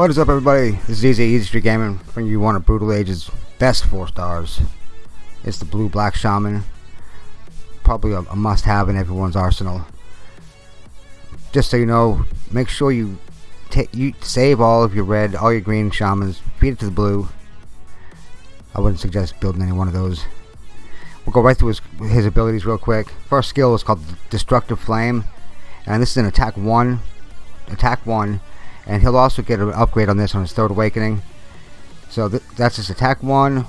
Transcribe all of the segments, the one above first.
What is up everybody? This is Easy Easy Street Gaming bringing you one of Brutal Age's best 4 stars. It's the Blue Black Shaman. Probably a, a must have in everyone's arsenal. Just so you know, make sure you you save all of your red, all your green shamans, feed it to the blue. I wouldn't suggest building any one of those. We'll go right through his, his abilities real quick. First skill is called Destructive Flame. And this is an attack 1. Attack 1. And he'll also get an upgrade on this on his third awakening. So th that's his attack 1.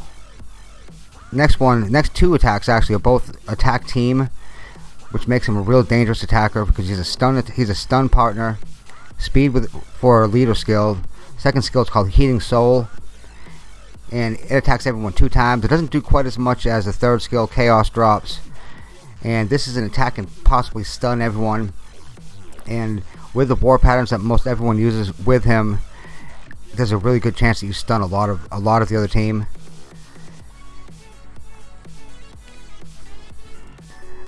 Next one, next two attacks actually are both attack team. Which makes him a real dangerous attacker because he's a stun he's a stun partner. Speed with for leader skill. Second skill is called Heating Soul and it attacks everyone two times. It doesn't do quite as much as the third skill, Chaos Drops. And this is an attack and possibly stun everyone. And with the war patterns that most everyone uses with him, there's a really good chance that you stun a lot of a lot of the other team.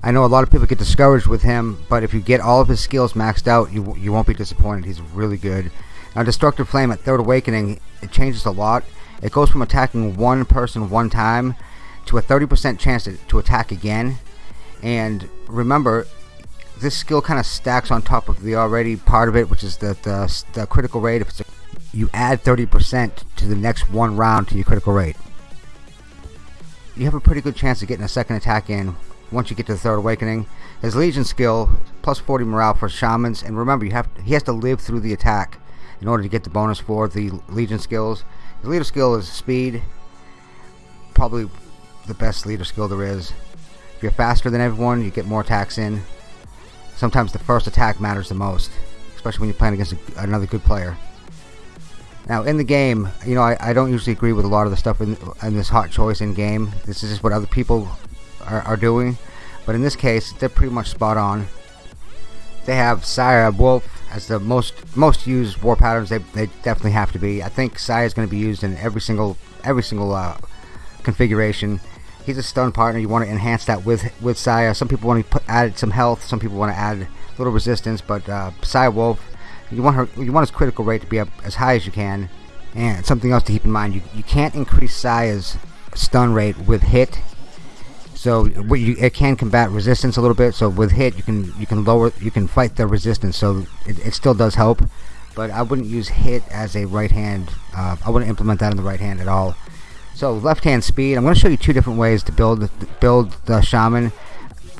I know a lot of people get discouraged with him, but if you get all of his skills maxed out, you you won't be disappointed. He's really good. Now, Destructive Flame at Third Awakening, it changes a lot. It goes from attacking one person one time to a 30% chance to, to attack again. And remember, this skill kind of stacks on top of the already part of it, which is the, the, the critical rate. If it's a, you add 30% to the next one round to your critical rate. You have a pretty good chance of getting a second attack in once you get to the third awakening. His Legion skill, plus 40 morale for shamans, and remember, you have he has to live through the attack in order to get the bonus for the Legion skills. The leader skill is speed. Probably the best leader skill there is. If you're faster than everyone, you get more attacks in. Sometimes the first attack matters the most, especially when you're playing against another good player. Now, in the game, you know, I, I, don't usually agree with a lot of the stuff in, in this hot choice in game. This is just what other people are, are doing. But in this case, they're pretty much spot on. They have Sire Wolf as the most most used war patterns. They, they definitely have to be. I think Sire is going to be used in every single every single uh, configuration. He's a stun partner. You want to enhance that with with Sire. Some people want to put add some health. Some people want to add a little resistance. But uh, Sire Wolf, you want her you want his critical rate to be up as high as you can. And something else to keep in mind: you you can't increase Saya's stun rate with hit so you, it can combat resistance a little bit. So with hit, you can you can lower you can fight the resistance. So it, it still does help, but I wouldn't use hit as a right hand. Uh, I wouldn't implement that in the right hand at all. So left hand speed. I'm going to show you two different ways to build build the shaman.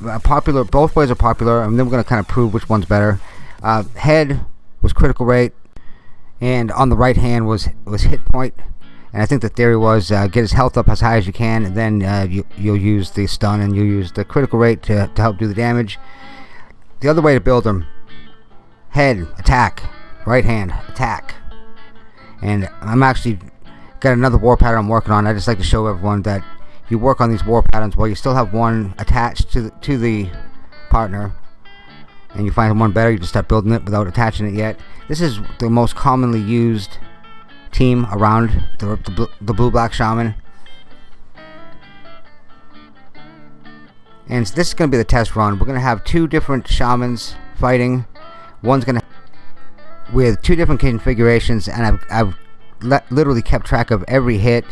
Uh, popular, both ways are popular, and then we're going to kind of prove which one's better. Uh, head was critical rate, and on the right hand was was hit point. and I think the theory was uh, get his health up as high as you can, and then uh, you, you'll use the stun and you'll use the critical rate to, to help do the damage. The other way to build him, head, attack, right hand, attack. And I'm actually got another war pattern I'm working on. I just like to show everyone that you work on these war patterns while you still have one attached to the, to the partner and you find one better you just start building it without attaching it yet. This is the most commonly used team around the, the, the blue black shaman. And this is going to be the test run. We're going to have two different shamans fighting. One's going to with two different configurations and I've, I've literally kept track of every hit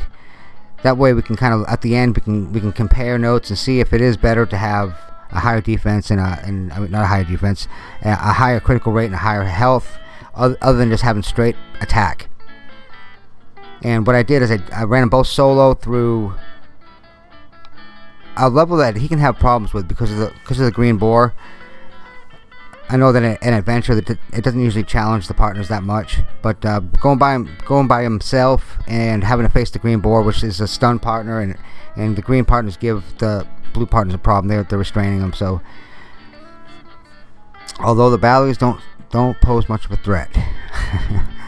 that way we can kind of at the end we can we can compare notes and see if it is better to have a higher defense and, a, and I mean, not a higher defense a higher critical rate and a higher health other than just having straight attack and what I did is I, I ran them both solo through a level that he can have problems with because of the because of the green boar. I know that an adventure that it doesn't usually challenge the partners that much, but uh, going by him, going by himself and having to face the green boar, which is a stun partner, and and the green partners give the blue partners a problem. They're they're restraining them. So although the batteries don't don't pose much of a threat.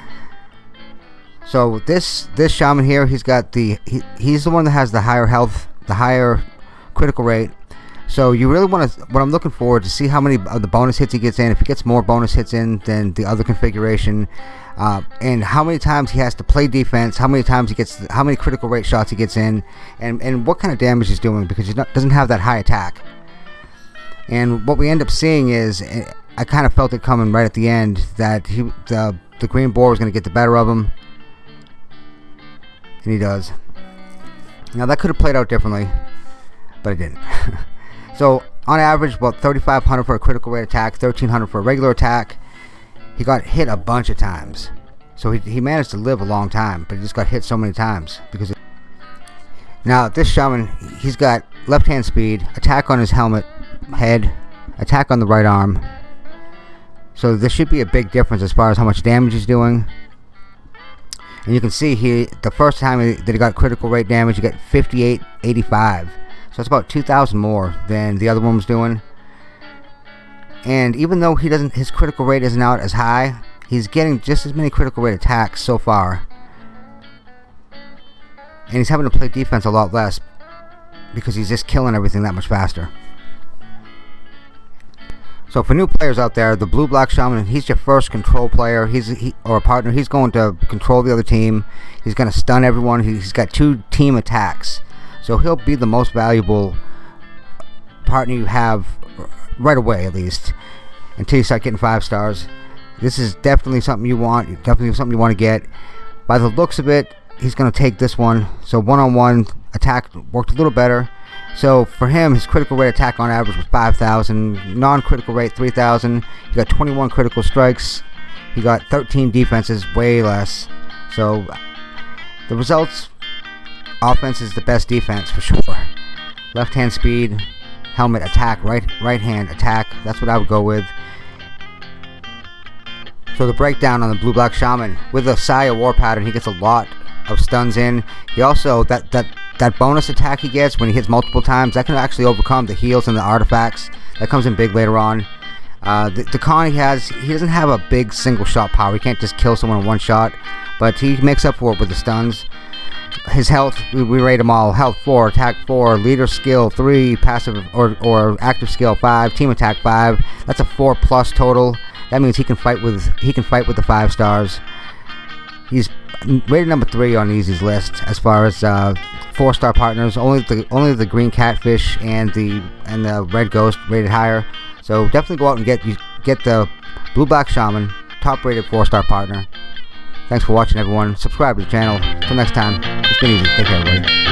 So this this shaman here, he's got the he, he's the one that has the higher health, the higher critical rate. So you really want to what I'm looking for to see how many of the bonus hits he gets in. If he gets more bonus hits in than the other configuration, uh, and how many times he has to play defense, how many times he gets, how many critical rate shots he gets in, and and what kind of damage he's doing because he doesn't have that high attack. And what we end up seeing is, eh, I kind of felt it coming right at the end that he the the green boar was going to get the better of him. And he does. Now that could have played out differently, but it didn't. so on average, about 3,500 for a critical rate attack, 1,300 for a regular attack. He got hit a bunch of times. So he, he managed to live a long time, but he just got hit so many times because. It, now this shaman, he's got left hand speed, attack on his helmet, head, attack on the right arm. So this should be a big difference as far as how much damage he's doing. And you can see he the first time that he got critical rate damage, he got 5885. So that's about 2,000 more than the other one was doing. And even though he doesn't, his critical rate isn't out as high, he's getting just as many critical rate attacks so far. And he's having to play defense a lot less because he's just killing everything that much faster. So for new players out there, the blue black shaman, he's your first control player. He's he, or a partner. He's going to control the other team. He's going to stun everyone. He's got two team attacks, so he'll be the most valuable partner you have right away, at least, until you start getting five stars. This is definitely something you want. Definitely something you want to get. By the looks of it, he's going to take this one. So one-on-one attack worked a little better. So for him, his critical rate attack on average was 5,000. Non-critical rate 3,000. He got 21 critical strikes. He got 13 defenses, way less. So the results, offense is the best defense for sure. Left hand speed, helmet attack, right right hand attack. That's what I would go with. So the breakdown on the blue black shaman with the Saya war pattern, he gets a lot of stuns in. He also that that that bonus attack he gets when he hits multiple times that can actually overcome the heals and the artifacts. That comes in big later on. Uh, the, the con he has, he doesn't have a big single shot power. He can't just kill someone in one shot, but he makes up for it with the stuns. His health, we, we rate them all. Health 4, attack 4, leader skill 3, passive or, or active skill 5, team attack 5. That's a 4 plus total. That means he can fight with he can fight with the 5 stars. He's rated number three on Easy's list as far as uh, four-star partners. Only the only the green catfish and the and the red ghost rated higher. So definitely go out and get you get the blue black shaman, top-rated four-star partner. Thanks for watching, everyone. Subscribe to the channel. Until next time, it's been easy. Take care, everybody.